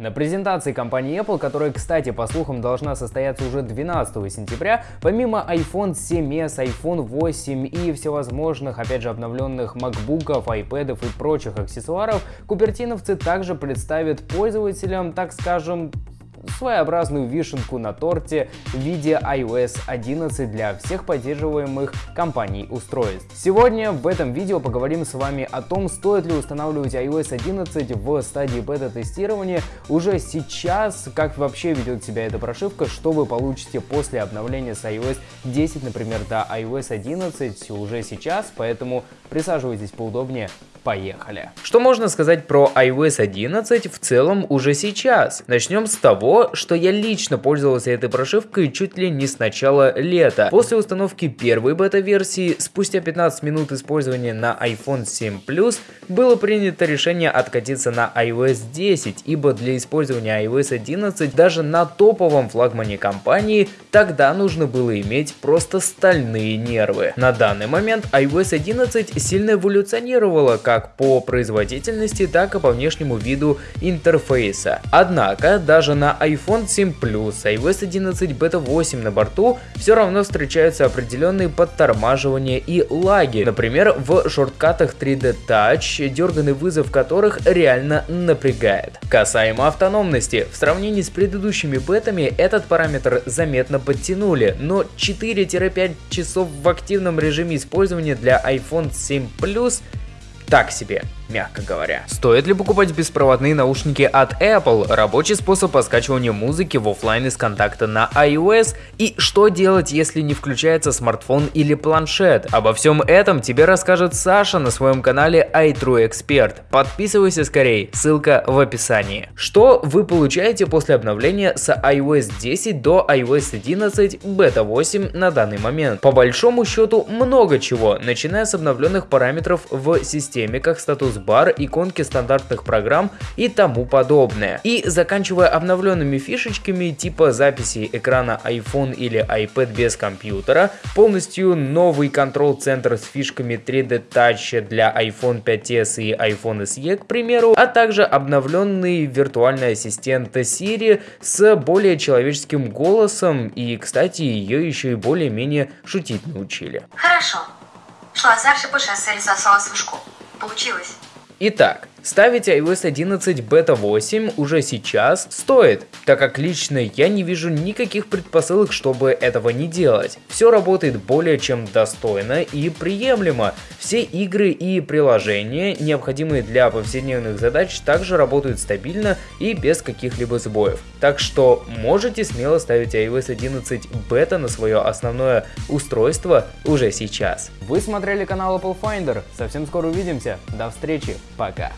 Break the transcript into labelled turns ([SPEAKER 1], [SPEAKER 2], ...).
[SPEAKER 1] На презентации компании Apple, которая, кстати, по слухам должна состояться уже 12 сентября, помимо iPhone 7s, iPhone 8 и всевозможных, опять же, обновленных MacBook'ов, iPad'ов и прочих аксессуаров, купертиновцы также представят пользователям, так скажем, своеобразную вишенку на торте в виде iOS 11 для всех поддерживаемых компаний устройств. Сегодня в этом видео поговорим с вами о том, стоит ли устанавливать iOS 11 в стадии бета-тестирования уже сейчас, как вообще ведет себя эта прошивка, что вы получите после обновления с iOS 10, например, до iOS 11 уже сейчас, поэтому присаживайтесь поудобнее, Поехали. Что можно сказать про iOS 11 в целом уже сейчас? Начнем с того, что я лично пользовался этой прошивкой чуть ли не с начала лета. После установки первой бета-версии, спустя 15 минут использования на iPhone 7 Plus, было принято решение откатиться на iOS 10, ибо для использования iOS 11 даже на топовом флагмане компании тогда нужно было иметь просто стальные нервы. На данный момент iOS 11 сильно эволюционировала, как по производительности, так и по внешнему виду интерфейса. Однако, даже на iPhone 7 Plus, iOS 11 Beta 8 на борту все равно встречаются определенные подтормаживания и лаги. Например, в шорткатах 3D Touch, дерганный вызов которых реально напрягает. Касаемо автономности, в сравнении с предыдущими бетами этот параметр заметно подтянули, но 4-5 часов в активном режиме использования для iPhone 7 Plus так себе мягко говоря. Стоит ли покупать беспроводные наушники от Apple, рабочий способ по скачиванию музыки в офлайн из контакта на iOS и что делать, если не включается смартфон или планшет. Обо всем этом тебе расскажет Саша на своем канале iTrueExpert. Подписывайся скорее, ссылка в описании. Что вы получаете после обновления с iOS 10 до iOS 11 Beta 8 на данный момент? По большому счету много чего, начиная с обновленных параметров в системе, как статус бар, иконки стандартных программ и тому подобное. И заканчивая обновленными фишечками типа записи экрана iPhone или iPad без компьютера, полностью новый контрол-центр с фишками 3D Touch для iPhone 5s и iPhone SE, к примеру, а также обновленный виртуальный ассистент Siri с более человеческим голосом и, кстати, ее еще и более-менее шутить научили.
[SPEAKER 2] Хорошо. Шла дальше по шоссе сосала свышку. Получилось.
[SPEAKER 1] Итак, Ставить iOS 11 Beta 8 уже сейчас стоит, так как лично я не вижу никаких предпосылок, чтобы этого не делать. Все работает более чем достойно и приемлемо. Все игры и приложения, необходимые для повседневных задач, также работают стабильно и без каких-либо сбоев. Так что можете смело ставить iOS 11 Beta на свое основное устройство уже сейчас. Вы смотрели канал Apple Finder. Совсем скоро увидимся. До встречи. Пока.